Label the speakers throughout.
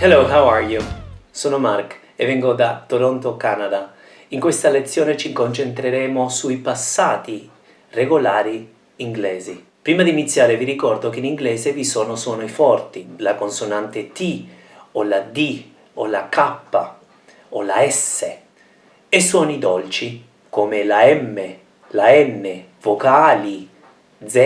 Speaker 1: Hello, how are you? Sono Mark e vengo da Toronto, Canada. In questa lezione ci concentreremo sui passati regolari inglesi. Prima di iniziare vi ricordo che in inglese vi sono suoni forti, la consonante T o la D o la K o la S e suoni dolci come la M, la N, vocali, Z,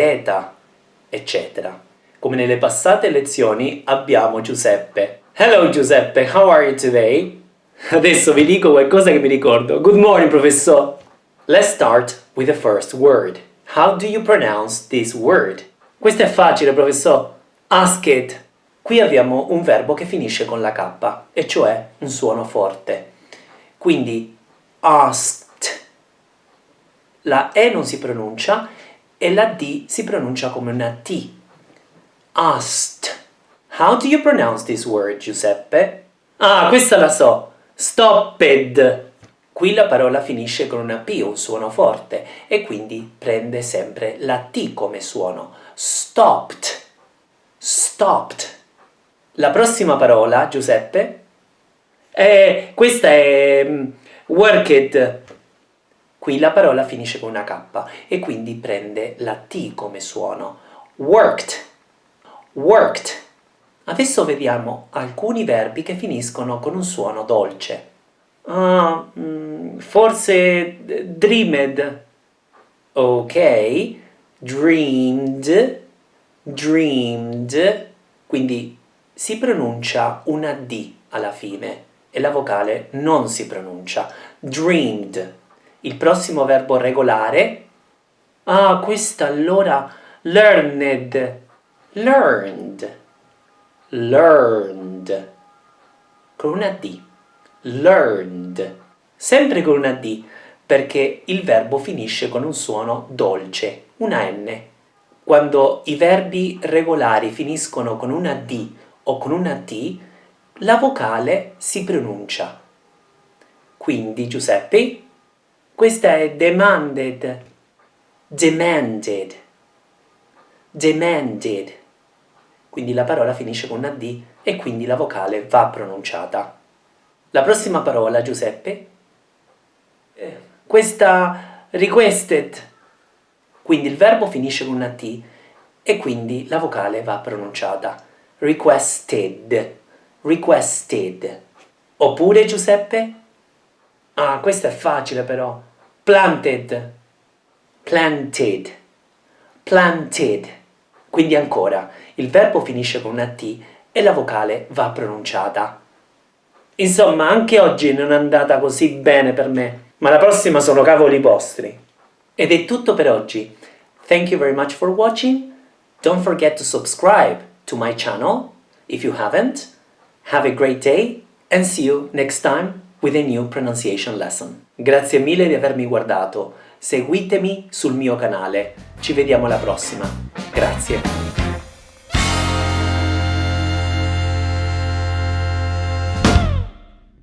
Speaker 1: eccetera. Come nelle passate lezioni abbiamo Giuseppe Hello Giuseppe, how are you today? Adesso vi dico qualcosa che mi ricordo. Good morning, professor. Let's start with the first word. How do you pronounce this word? Questo è facile, professor. Ask it. Qui abbiamo un verbo che finisce con la K, e cioè un suono forte. Quindi, asked. La E non si pronuncia e la D si pronuncia come una T. Asked. How do you pronounce this word, Giuseppe? Ah, questa la so! Stopped! Qui la parola finisce con una P, un suono forte, e quindi prende sempre la T come suono. Stopped. Stopped. La prossima parola, Giuseppe? Eh, questa è um, worked. Qui la parola finisce con una K e quindi prende la T come suono. Worked. Worked. Adesso vediamo alcuni verbi che finiscono con un suono dolce. Uh, forse dreamed. Ok. Dreamed. Dreamed. Quindi si pronuncia una D alla fine e la vocale non si pronuncia. Dreamed. Il prossimo verbo regolare. Ah, questa allora learned. Learned learned, con una D, learned, sempre con una D, perché il verbo finisce con un suono dolce, una N. Quando i verbi regolari finiscono con una D o con una T, la vocale si pronuncia. Quindi, Giuseppe, questa è demanded, demanded, demanded quindi la parola finisce con una D e quindi la vocale va pronunciata. La prossima parola, Giuseppe, eh, questa requested, quindi il verbo finisce con una T e quindi la vocale va pronunciata. Requested, requested. Oppure, Giuseppe? Ah, questo è facile però. Planted, planted, planted. Quindi ancora, il verbo finisce con una T e la vocale va pronunciata. Insomma, anche oggi non è andata così bene per me, ma la prossima sono cavoli vostri. Ed è tutto per oggi. Thank you very much for watching. Don't forget to subscribe to my channel if you haven't. Have a great day and see you next time with a new pronunciation lesson. Grazie mille di avermi guardato. Seguitemi sul mio canale. Ci vediamo alla prossima. Grazie.